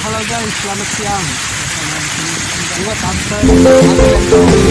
Halo guys, selamat siang. Buat after, after dalam